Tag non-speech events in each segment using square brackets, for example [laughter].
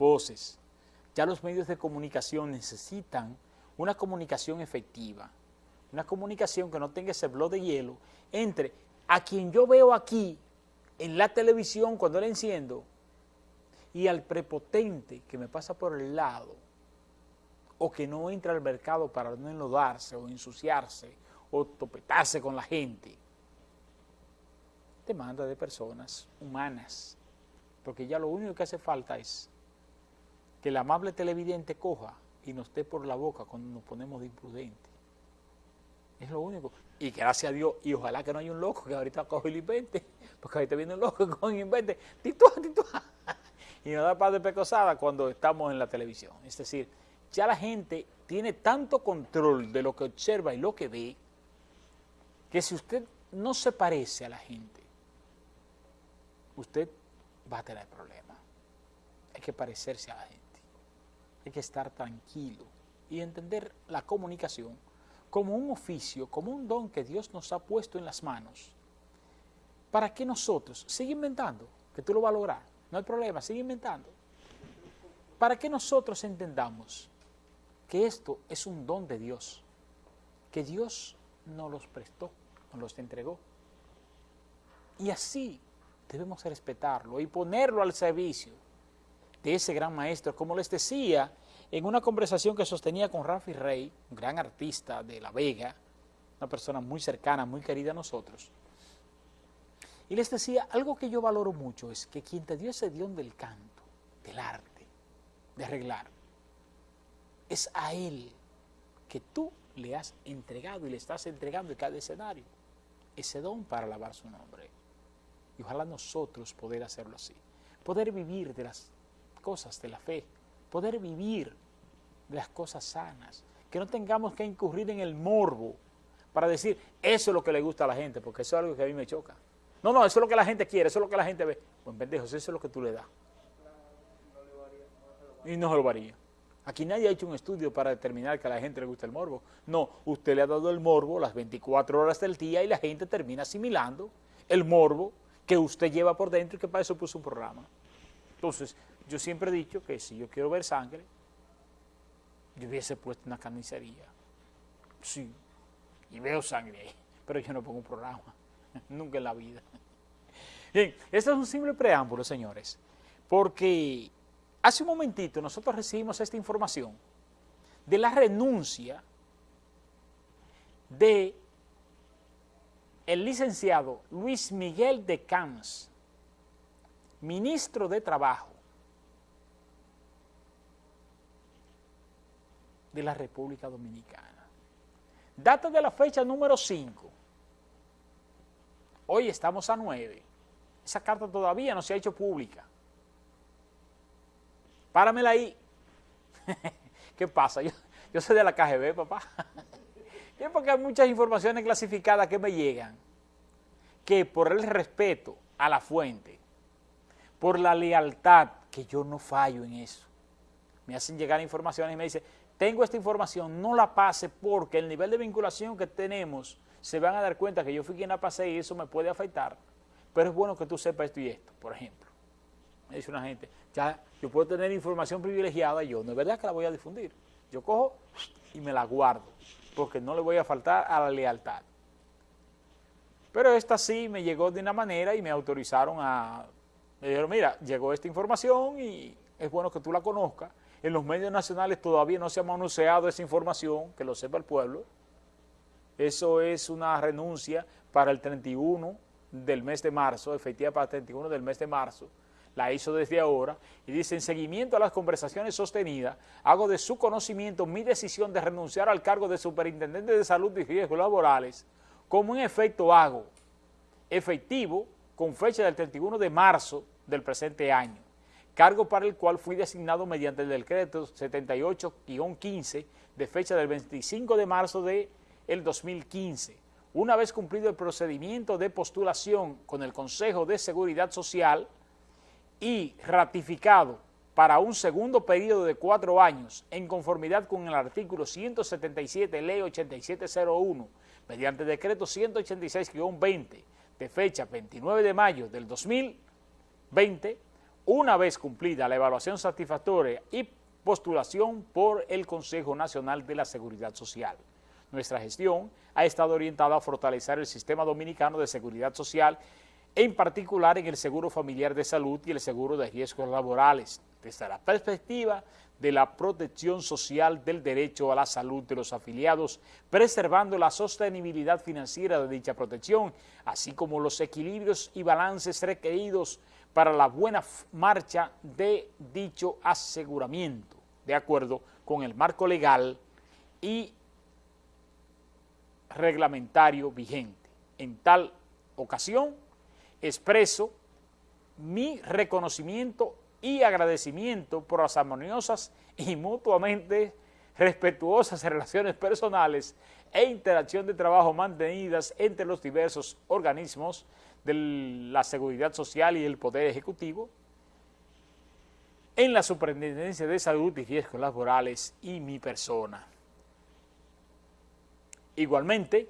voces. Ya los medios de comunicación necesitan una comunicación efectiva, una comunicación que no tenga ese blog de hielo entre a quien yo veo aquí en la televisión cuando la enciendo y al prepotente que me pasa por el lado o que no entra al mercado para no enlodarse o ensuciarse o topetarse con la gente. Demanda de personas humanas, porque ya lo único que hace falta es que el amable televidente coja y nos dé por la boca cuando nos ponemos de imprudente. Es lo único. Y gracias a Dios, y ojalá que no haya un loco que ahorita coge y lo invente, porque ahorita viene un loco que coge y invente, titúa, titúa, [laughs] y nos da paz de pecosada cuando estamos en la televisión. Es decir, ya la gente tiene tanto control de lo que observa y lo que ve, que si usted no se parece a la gente, usted va a tener problemas. Hay que parecerse a la gente, hay que estar tranquilo y entender la comunicación como un oficio, como un don que Dios nos ha puesto en las manos, para que nosotros, sigue inventando, que tú lo vas a lograr, no hay problema, sigue inventando, para que nosotros entendamos que esto es un don de Dios, que Dios nos los prestó, nos los entregó. Y así debemos respetarlo y ponerlo al servicio de ese gran maestro. Como les decía, en una conversación que sostenía con Rafi Rey, un gran artista de La Vega, una persona muy cercana, muy querida a nosotros, y les decía, algo que yo valoro mucho es que quien te dio ese don del canto, del arte, de arreglar, es a Él que tú le has entregado y le estás entregando en cada escenario ese don para alabar su nombre. Y ojalá nosotros poder hacerlo así, poder vivir de las cosas de la fe, poder vivir las cosas sanas, que no tengamos que incurrir en el morbo para decir, eso es lo que le gusta a la gente, porque eso es algo que a mí me choca. No, no, eso es lo que la gente quiere, eso es lo que la gente ve. Pues pendejos, eso es lo que tú le das. Y no se lo varía. Aquí nadie ha hecho un estudio para determinar que a la gente le gusta el morbo. No, usted le ha dado el morbo las 24 horas del día y la gente termina asimilando el morbo que usted lleva por dentro y que para eso puso un programa. Entonces, yo siempre he dicho que si yo quiero ver sangre, yo hubiese puesto una carnicería. Sí, y veo sangre ahí, [laughs] pero yo no pongo un programa, [laughs] nunca en la vida. Bien, este es un simple preámbulo, señores, porque Hace un momentito nosotros recibimos esta información de la renuncia de el licenciado Luis Miguel de Camps, ministro de Trabajo de la República Dominicana. Data de la fecha número 5. Hoy estamos a 9. Esa carta todavía no se ha hecho pública. Páramela ahí. [laughs] ¿Qué pasa? Yo, soy de la KGB, papá. [laughs] es porque hay muchas informaciones clasificadas que me llegan, que por el respeto a la fuente, por la lealtad, que yo no fallo en eso, me hacen llegar informaciones y me dicen, tengo esta información, no la pase porque el nivel de vinculación que tenemos, se van a dar cuenta que yo fui quien la pasé y eso me puede afectar, pero es bueno que tú sepas esto y esto, por ejemplo. Me dice una gente, ya yo puedo tener información privilegiada, yo no es verdad que la voy a difundir. Yo cojo y me la guardo, porque no le voy a faltar a la lealtad. Pero esta sí me llegó de una manera y me autorizaron a... Me dijeron, mira, llegó esta información y es bueno que tú la conozcas. En los medios nacionales todavía no se ha manoseado esa información, que lo sepa el pueblo. Eso es una renuncia para el 31 del mes de marzo, efectiva para el 31 del mes de marzo, la hizo desde ahora, y dice, en seguimiento a las conversaciones sostenidas, hago de su conocimiento mi decisión de renunciar al cargo de Superintendente de Salud y Riesgos Laborales, como en efecto hago, efectivo, con fecha del 31 de marzo del presente año, cargo para el cual fui designado mediante el decreto 78-15 de fecha del 25 de marzo del el 2015. Una vez cumplido el procedimiento de postulación con el Consejo de Seguridad Social, y ratificado para un segundo periodo de cuatro años en conformidad con el artículo 177, ley 8701, mediante decreto 186-20 de fecha 29 de mayo del 2020, una vez cumplida la evaluación satisfactoria y postulación por el Consejo Nacional de la Seguridad Social. Nuestra gestión ha estado orientada a fortalecer el sistema dominicano de seguridad social, en particular en el seguro familiar de salud y el seguro de riesgos laborales, desde la perspectiva de la protección social del derecho a la salud de los afiliados, preservando la sostenibilidad financiera de dicha protección, así como los equilibrios y balances requeridos para la buena marcha de dicho aseguramiento, de acuerdo con el marco legal y reglamentario vigente. En tal ocasión, expreso mi reconocimiento y agradecimiento por las armoniosas y mutuamente respetuosas relaciones personales e interacción de trabajo mantenidas entre los diversos organismos de la seguridad social y el Poder Ejecutivo, en la Superintendencia de Salud y Riesgos Laborales y mi persona. Igualmente,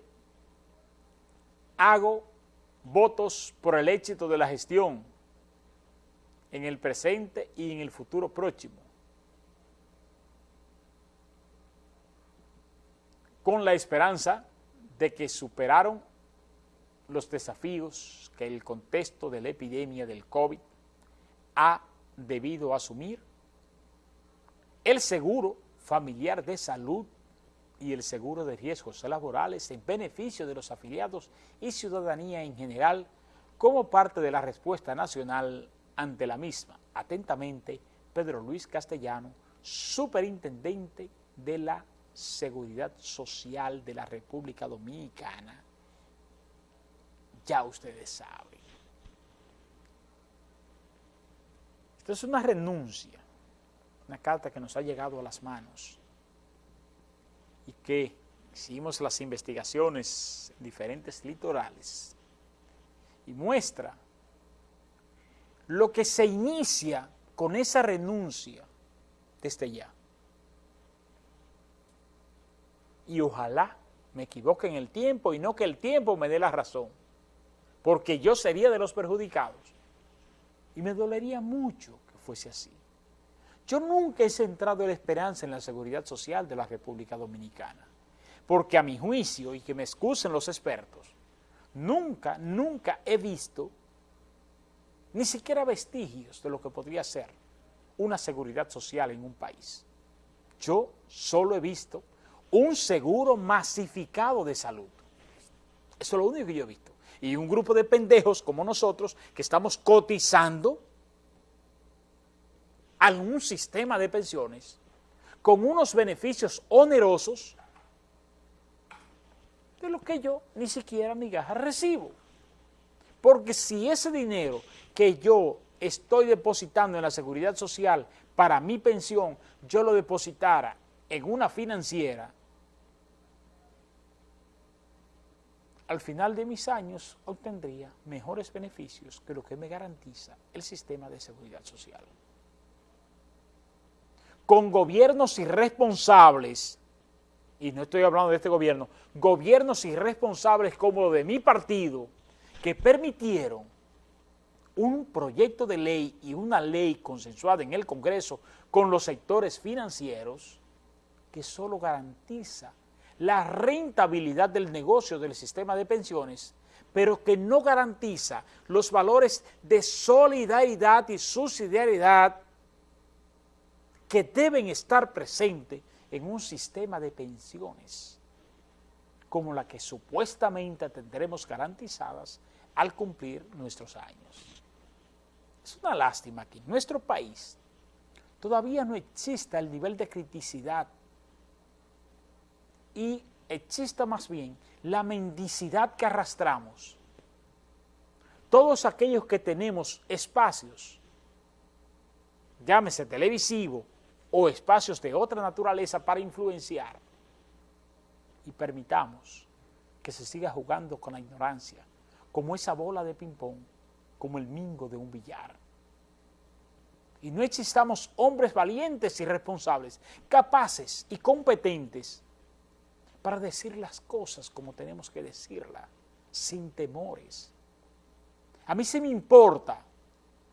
hago votos por el éxito de la gestión en el presente y en el futuro próximo, con la esperanza de que superaron los desafíos que el contexto de la epidemia del COVID ha debido asumir, el seguro familiar de salud y el seguro de riesgos laborales en beneficio de los afiliados y ciudadanía en general como parte de la respuesta nacional ante la misma. Atentamente, Pedro Luis Castellano, Superintendente de la Seguridad Social de la República Dominicana. Ya ustedes saben. Esto es una renuncia, una carta que nos ha llegado a las manos y que hicimos las investigaciones en diferentes litorales y muestra lo que se inicia con esa renuncia desde ya. Y ojalá me equivoque en el tiempo y no que el tiempo me dé la razón, porque yo sería de los perjudicados. Y me dolería mucho que fuese así. Yo nunca he centrado la esperanza en la seguridad social de la República Dominicana, porque a mi juicio, y que me excusen los expertos, nunca, nunca he visto ni siquiera vestigios de lo que podría ser una seguridad social en un país. Yo solo he visto un seguro masificado de salud. Eso es lo único que yo he visto. Y un grupo de pendejos como nosotros que estamos cotizando algún sistema de pensiones con unos beneficios onerosos de lo que yo ni siquiera migaja recibo. Porque si ese dinero que yo estoy depositando en la seguridad social para mi pensión, yo lo depositara en una financiera, al final de mis años obtendría mejores beneficios que lo que me garantiza el sistema de seguridad social con gobiernos irresponsables, y no estoy hablando de este gobierno, gobiernos irresponsables como de mi partido, que permitieron un proyecto de ley y una ley consensuada en el Congreso con los sectores financieros que solo garantiza la rentabilidad del negocio del sistema de pensiones, pero que no garantiza los valores de solidaridad y subsidiariedad que deben estar presentes en un sistema de pensiones como la que supuestamente tendremos garantizadas al cumplir nuestros años. Es una lástima que en nuestro país todavía no exista el nivel de criticidad y exista más bien la mendicidad que arrastramos. Todos aquellos que tenemos espacios, llámese televisivo, o espacios de otra naturaleza para influenciar y permitamos que se siga jugando con la ignorancia, como esa bola de ping-pong, como el mingo de un billar. Y no existamos hombres valientes y responsables, capaces y competentes para decir las cosas como tenemos que decirlas, sin temores. A mí se me importa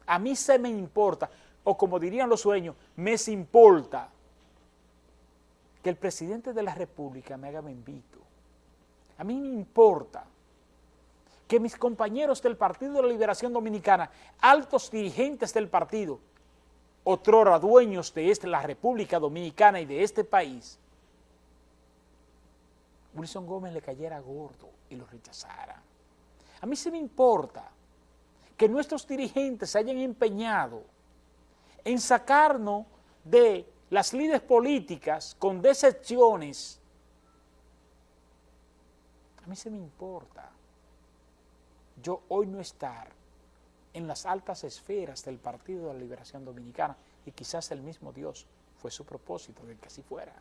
A mí se me importa, o como dirían los sueños, me importa que el presidente de la República me haga invito. A mí me importa que mis compañeros del Partido de la Liberación Dominicana, altos dirigentes del partido, otrora dueños de este, la República Dominicana y de este país, Wilson Gómez le cayera gordo y lo rechazara. A mí se me importa que nuestros dirigentes se hayan empeñado en sacarnos de las líderes políticas con decepciones. A mí se me importa yo hoy no estar en las altas esferas del Partido de la Liberación Dominicana y quizás el mismo Dios fue su propósito de que así fuera.